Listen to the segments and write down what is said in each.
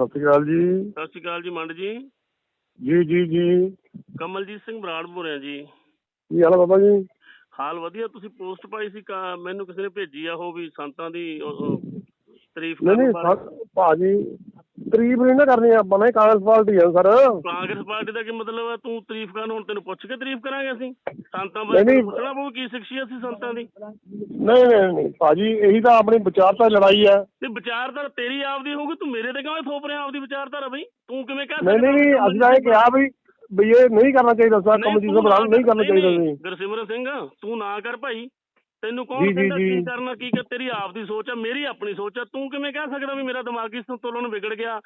ਸਤਿ ਸ਼੍ਰੀ ਅਕਾਲ ਜੀ। ਸਤਿ ਸ਼੍ਰੀ ਅਕਾਲ ਜੀ ਮੰਡ ਜੀ। ਜੀ ਜੀ ਜੀ। ਕਮਲਜੀਤ ਸਿੰਘ ਬਰਾੜ ਬੋਲ ਰਿਹਾ ਜੀ। ਕੀ ਹਾਲ ਬਾਬਾ ਜੀ? ਹਾਲ ਵਧੀਆ ਤੁਸੀਂ ਪੋਸਟ ਪਾਈ ਸੀ ਮੈਨੂੰ ਕਿਸੇ ਨੇ ਭੇਜੀ ਆ ਉਹ ਵੀ ਸੰਤਾਂ ਦੀ ਤਾਰੀਫ ਨਹੀਂ ਨਹੀਂ ਭਾਜੀ ਤਾਰੀਫ ਨਹੀਂ ਨਾ ਕਰਨੀ ਆਪਾਂ ਨੇ ਕਾਂਗਰਸ ਪਾਰਟੀ ਆ ਸਰ। ਕਾਂਗਰਸ ਪਾਰਟੀ ਦਾ ਕੀ ਮਤਲਬ ਹੈ? ਤੂੰ ਤਾਰੀਫ ਕਰਨ ਹੁਣ ਤੈਨੂੰ ਪੁੱਛ ਕੇ ਤਾਰੀਫ ਕਰਾਂਗੇ ਅਸੀਂ। ਸੰਤਾਂ ਬਾਰੇ ਪੁੱਛਣਾ ਪਊ ਕੀ ਸ਼ਖਸੀਅਤ ਸੀ ਸੰਤਾਂ ਦੀ? ਨਹੀਂ ਨਹੀਂ ਨਹੀਂ। ਭਾਜੀ ਇਹੀ ਤਾਂ ਆਪਣੀ ਵਿਚਾਰਤਾ ਲੜਾਈ ਹੈ। ਤੇ ਵਿਚਾਰਧਾਰਾ ਤੇਰੀ ਆਪਦੀ ਹੋਊਗੀ ਤੂੰ ਮੇਰੇ ਤੇ ਕਿਵੇਂ ਥੋਪ ਰਿਹਾ ਆਪਦੀ ਵਿਚਾਰਧਾਰਾ ਬਈ? ਤੂੰ ਕਿਵੇਂ ਕਹਿ ਨਹੀਂ ਨਹੀਂ ਨਹੀਂ, ਅਸੀਂ ਤਾਂ ਇਹ ਕਿਹਾ ਵੀ ਵੀ ਇਹ ਨਹੀਂ ਕਰਨਾ ਚਾਹੀਦਾ ਸਰ ਕਮਜੀਤ ਬਰਾੜ ਨਹੀਂ ਕਰਨਾ ਚਾਹੀਦਾ ਸੀ। ਗੁਰਸਿਮਰਨ ਸਿੰਘ ਤੂੰ ਨਾ ਕਰ ਭਾਈ। ਤੈਨੂੰ ਕੌਣ ਕਹਿੰਦਾ ਕੀ। ਕਰਨਾ ਕੀ ਕਰ ਤੇਰੀ ਆਪ ਦੀ ਸੋਚ ਆ ਮੇਰੀ ਆਪਣੀ ਸੋਚ ਆ। ਤੂੰ ਕਿਵੇਂ ਕਹਿ ਸਕਦਾ ਵੀ ਮੇਰਾ ਦਿਮਾਗੀ ਸੰਤੁਲਨ ਵਿਗੜ ਗਿਆ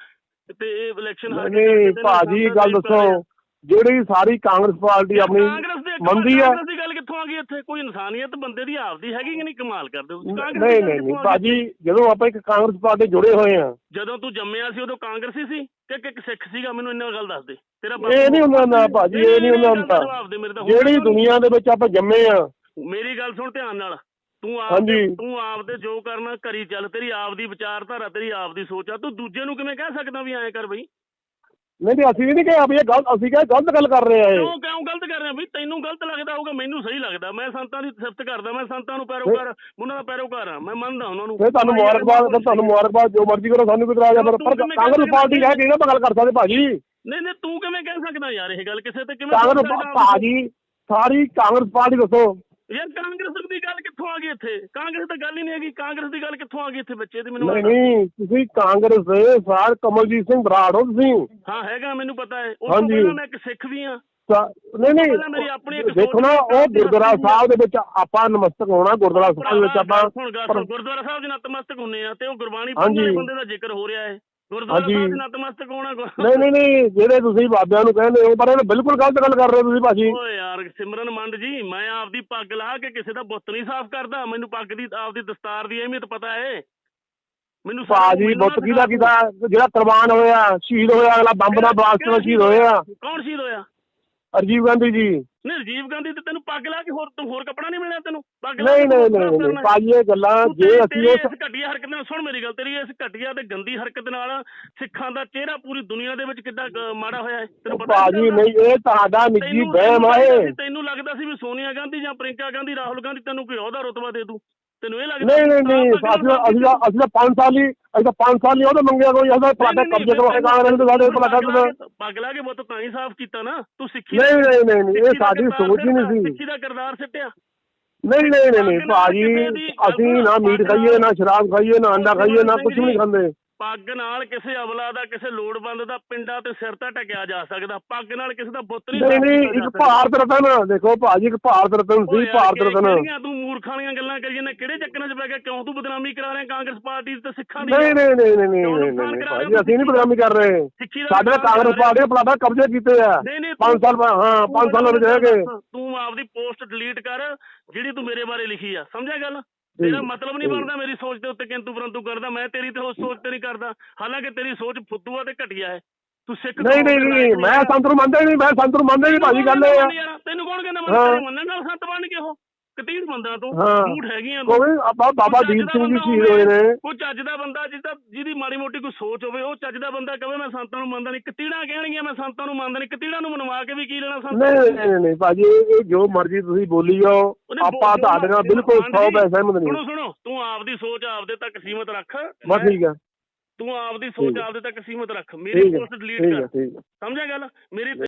ਤੇ ਇਹ ਇਲੈਕਸ਼ਨ ਹਾਰ ਕੇ ਭਾਜੀ ਗੱਲ। ਦੱਸੋ। ਜਿਹੜੀ ਸਾਰੀ ਕਾਂਗਰਸ ਪਾਰਟੀ ਆਪਣੀ ਕਾਂਗਰਸ ਦੇ ਮੰਨਦੀ ਆ। ਕਾਂਗਰਸ ਦੀ ਗੱਲ ਕਿੱਥੋਂ ਆ ਗਈ ਇੱਥੇ? ਕੋਈ ਇਨਸਾਨੀਅਤ ਬੰਦੇ ਦੀ ਆਪਦੀ ਹੈਗੀ ਕਿ ਨਹੀਂ? ਕਮਾਲ ਕਰਦੇ ਹੋ ਨਹੀਂ ਨਹੀਂ ਨਹੀਂ? ਭਾਜੀ ਜਦੋਂ ਆਪਾਂ ਇੱਕ ਕਾਂਗਰਸ ਪਾਰਟੀ ਜੁੜੇ ਹੋਏ ਆ। ਜਦੋਂ ਤੂੰ ਜੰਮਿਆ ਸੀ ਉਦੋਂ ਕਾਂਗਰਸੀ ਸੀ ਕਿ ਕਿ ਇੱਕ ਸਿੱਖ ਸੀਗਾ? ਮੈਨੂੰ ਇੰਨਾ ਗੱਲ ਦੱਸ ਦੇ। ਤੇਰਾ ਇਹ ਨਹੀਂ ਹੁੰਦਾ ਨਾ ਭਾਜੀ ਇਹ ਨਹੀਂ ਹੁੰਦਾ ਜਿਹੜੀ ਦੁਨੀਆ ਦੇ ਵਿੱਚ ਆਪਾਂ ਜੰਮੇ ਆ ਮੇਰੀ ਗੱਲ ਸੁਣ ਧਿਆਨ ਨਾਲ। ਤੂੰ ਆਪ ਹਾਂਜੀ। ਤੂੰ ਆਪ ਦੇ ਜੋ ਕਰਨਾ ਕਰੀ ਚੱਲ। ਤੇਰੀ ਆਪ ਦੀ ਵਿਚਾਰਧਾਰਾ ਤੇਰੀ ਆਪ ਦੀ ਸੋਚ ਆ। ਤੂੰ ਦੂਜੇ ਨੂੰ ਕਿਵੇਂ ਕਹਿ ਸਕਦਾ ਵੀ ਐਂ ਕਰ ਬਈ? ਨਹੀਂ ਨਹੀਂ ਅਸੀਂ ਵੀ ਨਹੀਂ ਕਿਹਾ ਵੀ ਇਹ ਗਲਤ ਅਸੀਂ ਕਿਹਾ ਗਲਤ ਗੱਲ ਕਰ ਰਹੇ ਆ ਇਹ। ਕਿਉਂ ਕਿਉਂ ਗਲਤ ਕਰ ਰਿਹਾ ਵੀ ਤੈਨੂੰ ਗਲਤ ਲੱਗਦਾ ਹੋਊਗਾ ਮੈਨੂੰ ਸਹੀ ਲੱਗਦਾ। ਮੈਂ ਸੰਤਾਂ ਦੀ ਸਿਫਤ ਕਰਦਾ ਮੈਂ ਸੰਤਾਂ ਨੂੰ ਪੈਰੋਕਾਰ ਉਹਨਾਂ ਦਾ ਪੈਰੋਕਾਰ ਆ। ਮੈਂ ਮੰਨਦਾ ਉਹਨਾਂ ਨੂੰ। ਫਿਰ ਤੁਹਾਨੂੰ ਮੁਬਾਰਕਬਾਦ ਫਿਰ ਤੁਹਾਨੂੰ ਮੁਬਾਰਕਬਾਦ ਜੋ ਮਰਜ਼ੀ ਕਰੋ ਸਾਨੂੰ ਕੋਈ ਇਤਰਾਜ਼ ਆ ਪਰ ਪਰ ਕਾਂਗਰਸ ਪਾਰਟੀ ਹੈ ਕਿਹੜਾ ਆਪਾਂ ਗੱਲ ਕਰ ਸਕਦੇ ਭਾਜੀ। ਨਹੀਂ ਨਹੀਂ ਤੂੰ ਕਿਵੇਂ ਕਹਿ ਸਕਦਾ ਯਾਰ ਇਹ ਗੱਲ? ਕਿਸੇ ਤੇ ਕਿਵੇਂ ਕਾਂਗਰਸ? ਭਾਜੀ ਸਾਰੀ ਕਾਂਗਰਸ ਪਾਰਟੀ ਦੱਸੋ। ਯਾਰ ਕਾਂਗਰਸ ਦੀ ਗੱਲ ਕਿੱਥੋਂ ਆ ਗਈ ਇੱਥੇ? ਕਾਂਗਰਸ ਤਾਂ ਗੱਲ ਹੀ ਨਹੀਂ ਹੈਗੀ। ਕਾਂਗਰਸ ਦੀ ਗੱਲ ਕਿੱਥੋਂ ਆ ਗਈ ਇੱਥੇ ਬੱਚੇ ਦੀ? ਮੈਨੂੰ ਨਹੀਂ ਨਹੀਂ ਤੁਸੀਂ ਕਾਂਗਰਸ ਦੇ ਸਾਰ ਕਮਲਜੀਤ ਸਿੰਘ ਬਰਾੜ ਹੋ ਤੁਸੀਂ। ਹਾਂ ਹੈਗਾ ਮੈਨੂੰ ਪਤਾ ਹੈ। ਉਹ ਤੋਂ ਹਾਂਜੀ। ਪਹਿਲਾਂ ਮੈਂ ਇੱਕ ਸਿੱਖ ਵੀ ਆ ਸਾ- ਨਹੀਂ ਪਹਿਲਾਂ ਮੇਰੀ ਆਪਣੀ ਨਹੀਂ ਇੱਕ ਦੇਖੋ ਨਾ ਉਹ ਗੁਰਦੁਆਰਾ ਸਾਹਿਬ ਦੇ ਵਿੱਚ ਆਪਾਂ ਨਮਸਤਕ ਹੋਣਾ ਗੁਰਦੁਆਰਾ ਸਾਹਿਬ ਵਿੱਚ ਆਪਾਂ ਗੁਰਦੁਆਰਾ ਸਾਹਿਬ ਦੇ ਨਤਮਸਤਕ ਹੁੰਨੇ ਆ ਤੇ ਉਹ ਗੁਰਬਾਣੀ। ਪੜ੍ਹਨ ਵਾਲੇ ਬੰਦੇ ਦਾ ਜ਼ਿਕਰ ਹੋ ਰਿਹਾ ਹੈ। ਗੁਰਦੁਆਰਾ ਹਾਂਜੀ। ਸਾਹਿਬ ਦੇ ਨਤਮਸਤਕ ਹੋਣਾ ਗੁਰ- ਨਹੀਂ ਨਹੀਂ ਨਹੀਂ ਜਿਹੜੇ ਤੁਸੀਂ ਬਾਬਿਆਂ ਨੂੰ ਕਹਿੰਦੇ ਹੋ ਪਰ ਇਹ ਬਿਲਕੁਲ ਗਲਤ ਗੱਲ ਕਰ ਰਹੇ ਹੋ ਤੁਸੀਂ ਭਾਜੀ। ਓਏ ਯਾਰ ਸਿਮਰਨ ਮੰਡ ਜੀ ਮੈਂ ਆਪਦੀ ਪੱਗ ਲਾ ਕੇ ਕਿਸੇ ਦਾ ਬੁੱਤ ਨਹੀਂ ਸਾਫ਼ ਕਰਦਾ। ਮੈਨੂੰ ਪੱਗ ਦੀ ਆਪਦੀ ਦਸਤਾਰ ਦੀ ਅਹਿਮੀਅਤ ਪਤਾ ਹੈ ਮੈਨੂੰ ਭਾਜੀ ਬੁੱਤ ਕਿਹਦਾ ਕਿਹਦਾ ਜਿਹੜਾ ਕੁਰਬਾਨ ਹੋਇਆ ਸ਼ਹੀਦ ਹੋਇਆ ਅਗਲਾ ਬੰਬ ਨਾਲ ਬਲਾਸਟ ਨਾਲ ਸ਼ਹੀਦ ਹੋਇਆ। ਕੌਣ ਸ਼ਹੀਦ ਹੋਇਆ? ਰਾਜੀਵ ਗਾਂਧੀ ਜੀ। ਨਹੀਂ ਰਾਜੀਵ ਗਾਂਧੀ ਤੇ ਤੈਨੂੰ ਪੱਗ ਲਾ ਕੇ ਹੋਰ ਤੂੰ ਹੋਰ ਕੱਪੜਾ ਨਹੀਂ ਮਿਲਿਆ ਤੈਨੂੰ? ਪੱਗ ਲਾ ਨਹੀਂ ਨਹੀਂ ਨਹੀਂ। ਭਾਜੀ ਇਹ ਗੱਲਾਂ ਜੇ ਅਸੀਂ ਇਸ ਘਟੀਆ ਹਰਕਤ ਨਾਲ ਸੁਣ ਮੇਰੀ ਗੱਲ ਤੇਰੀ ਇਸ ਘਟੀਆ ਤੇ ਗੰਦੀ ਹਰਕਤ ਨਾਲ ਸਿੱਖਾਂ ਦਾ ਚਿਹਰਾ ਪੂਰੀ ਦੁਨੀਆ ਦੇ ਵਿੱਚ ਕਿੱਦਾਂ ਮਾੜਾ ਹੋਇਆ ਹੈ? ਤੈਨੂੰ ਪਤਾ ਭਾਜੀ ਨਹੀਂ ਇਹ ਤੁਹਾਡਾ ਨਿੱਜੀ ਤੈਨੂੰ- ਵਹਿਮ ਆ ਤੈਨੂੰ ਇਹ। ਤੈਨੂੰ ਲੱਗਦਾ ਸੀ ਵੀ ਸੋਨੀਆ ਗਾਂਧੀ ਜਾਂ ਪ੍ਰਿੰਕਾ ਗਾਂਧੀ ਰਾਹੁਲ ਗਾਂਧੀ ਤੈਨੂੰ ਕੋਈ ਅਹੁਦਾ ਰੁਤਬਾ ਦੇ ਦੂ। ਤੈਨੂੰ ਇਹ ਲੱਗਦਾ ਨਹੀਂ ਨਹੀਂ ਨਹੀਂ ਅਸੀਂ ਤਾਂ- ਅਸੀਂ ਤਾਂ ਅਸੀਂ ਤਾਂ 5 ਸਾਲ ਹੀ ਅਸੀਂ ਤਾਂ 5 ਸਾਲ ਹੀ ਉਹਦਾ ਮੰਗਿਆ ਕੋਈ ਅਸੀਂ ਤਾਂ ਤੁਹਾਡਾ ਕਬਜ਼ੇ ਕਰਵਾਏ ਕਾਂਗਰਸ ਨੇ ਸਾਡੇ ਭਲਾ ਕਰ ਦਿੱਤਾ ਪੱਗ ਲਾ ਕੇ ਬੁੱਤ ਤਾਂ ਹੀ ਸਾਫ਼ ਕੀਤਾ ਨਾ ਤੂੰ ਸਿੱਖੀ ਨਹੀਂ ਨਹੀਂ ਨਹੀਂ ਨਹੀਂ ਇਹ ਸਿੱਖੀ ਦਾ ਸਾਡੀ ਕਿਰਦਾਰ ਸੋਚ ਹੀ ਨਹੀਂ ਸੀ। ਸਿੱਖੀ ਦਾ ਕਿਰਦਾਰ ਸਿੱਟਿਆ। ਨਹੀਂ ਨਹੀਂ ਨਹੀਂ ਨਹੀਂ ਭਾਜੀ ਅਸੀਂ ਨਾ ਮੀਟ ਖਾਈਏ ਨਾ ਸ਼ਰਾਬ ਖਾਈਏ ਨਾ ਅੰਡਾ ਖਾਈਏ ਨਾ ਕੁਝ ਵੀ ਨਹੀਂ ਖਾਂਦੇ। ਪੱਗ ਨਾਲ ਕਿਸੇ ਅਵਲਾ ਦਾ ਕਿਸੇ ਲੋੜਵੰਦ ਦਾ ਪਿੰਡਾਂ ਤੇ ਸਿਰ ਤਾਂ ਟਕਿਆ ਜਾ ਸਕਦਾ। ਪੱਗ ਨਾਲ ਕਿਸੇ ਦਾ ਬੁੱਤ ਨਹੀਂ ਨਹੀਂ ਇੱਕ। ਭਾਰਤ ਰਤਨ ਦੇਖੋ ਭਾਜੀ ਇੱਕ ਭਾਰਤ ਰਤਨ ਸੀ ਭਾਰਤ ਰਤਨ। ਤੂੰ ਮੂਰਖਾਂ ਵਾਲੀਆਂ ਗੱਲਾਂ ਕਰੀ ਜਾਂਦਾ ਕਿਹੜੇ ਚੱਕਰਾਂ 'ਚ ਪੈ ਗਿਆ ਕਿਉਂ ਤੂੰ ਬਦਨਾਮੀ ਕਰਾ ਰਿਹਾ ਕਾਂਗਰਸ ਪਾਰਟੀ ਤੇ ਸਿੱਖਾਂ ਦੀ ਨਹੀਂ ਨਹੀਂ ਨਹੀਂ ਨਹੀਂ ਨਹੀਂ ਭਾਜੀ ਅਸੀਂ ਨਹੀਂ ਬਦਨਾਮੀ ਕਰ ਰਹੇ। ਸਾਡੇ ਕਾਂਗਰਸ ਪਾਰਟੀ ਨੇ ਪਲਾਟਾ ਕਬਜ਼ੇ ਕੀਤੇ ਆ। ਨਹੀਂ ਨਹੀਂ 5 ਸਾਲ ਹਾਂ 5 ਸਾਲਾਂ ਰਹਿ ਗਏ। ਤੂੰ ਆਪਦੀ ਪੋਸਟ ਡਿਲੀਟ ਕਰ ਜਿਹੜੀ ਤੂੰ ਮੇਰੇ ਬਾਰੇ ਲਿਖੀ ਆ। ਸਮਝਿਆ ਗੱਲ? ਤੇਰਾ ਮਤਲਬ ਨਹੀਂ ਬਣਦਾ ਮੇਰੀ ਸੋਚ ਦੇ ਉੱਤੇ ਕਿੰਤੂ ਪਰੰਤੂ ਕਰਦਾ ਮੈਂ ਤੇਰੀ ਤੇ ਉਸ ਸੋਚ ਤੇ ਨਹੀਂ ਕਰਦਾ। ਹਾਲਾਂਕਿ ਤੇਰੀ ਸੋਚ ਫੁੱਦੂ ਆ ਤੇ ਘਟੀਆ ਹੈ। ਤੂੰ ਸਿੱਖ ਨਹੀਂ ਨਹੀਂ ਨਹੀਂ ਮੈਂ ਸੰਤ ਨੂੰ ਮੰਨਦਾ ਨਹੀਂ ਮੈਂ ਸੰਤ ਨੂੰ ਮੰਨਦਾ ਨਹੀਂ ਭਾਜੀ ਗੱਲ ਇਹ ਆ। ਤੈਨੂੰ ਕੌਣ ਕਹਿੰਦਾ। ਮੈਂ ਮੰਨਣ ਨਾਲ ਸੰਤ ਬਣ ਕੇ ਉਹ ਕਤੀੜ ਬੰਦਾ ਤੂੰ। ਝੂਠ ਹੈਗੀਆਂ ਕੋਈ ਆਪਾਂ ਬਾਬਾ ਦੀਪ ਸਿੰਘ ਜੀ ਬੰਦਾ ਸ਼ਹੀਦ ਹੋਏ ਨੇ। ਕੋਈ ਚੱਜ ਦਾ ਬੰਦਾ ਜਿਹਦਾ ਜਿਹਦੀ ਮਾੜੀ ਮੋਟੀ ਕੋਈ ਸੋਚ ਹੋਵੇ ਉਹ ਚੱਜ ਦਾ ਬੰਦਾ ਕਹੇ ਮੈਂ ਸੰਤਾਂ ਨੂੰ ਮੰਨਦਾ ਨਹੀਂ। ਕਤੀੜਾਂ ਕਹਿਣਗੀਆਂ ਮੈਂ ਸੰਤਾਂ ਨੂੰ ਮੰਨਦਾ ਨਹੀਂ। ਕਤੀੜਾਂ ਨੂੰ ਮਨਵਾ ਕੇ ਵੀ ਕੀ ਲੈਣਾ ਸੰਤਾਂ ਨਹੀਂ ਨਹੀਂ ਨਹੀਂ, ਭਾਜੀ ਇਹ ਜੋ ਮਰਜ਼ੀ ਤੁਸੀਂ ਬੋਲੀ ਜਾਓ। ਆਪਾਂ ਤੁਹਾਡੇ ਨਾਲ ਬਿਲਕੁਲ 100% ਸਹਿਮਤ ਨਹੀਂ। ਸੁਣੋ ਸੁਣੋ ਤੂੰ ਆਪਦੀ ਸੋਚ ਆਪਦੇ ਤੱਕ ਸੀਮਤ ਰੱਖ। ਬਸ ਠੀਕ ਆ। ਤੂੰ ਆਪਦੀ ਸੋਚ। ਆਪਦੇ ਤੱਕ ਸੀਮਤ ਰੱਖ। ਮੇਰੀ ਪੋਸਟ ਡਿਲੀਟ ਕਰ। ਸਮਝਿਆ ਗੱਲ? ਮੇਰੀ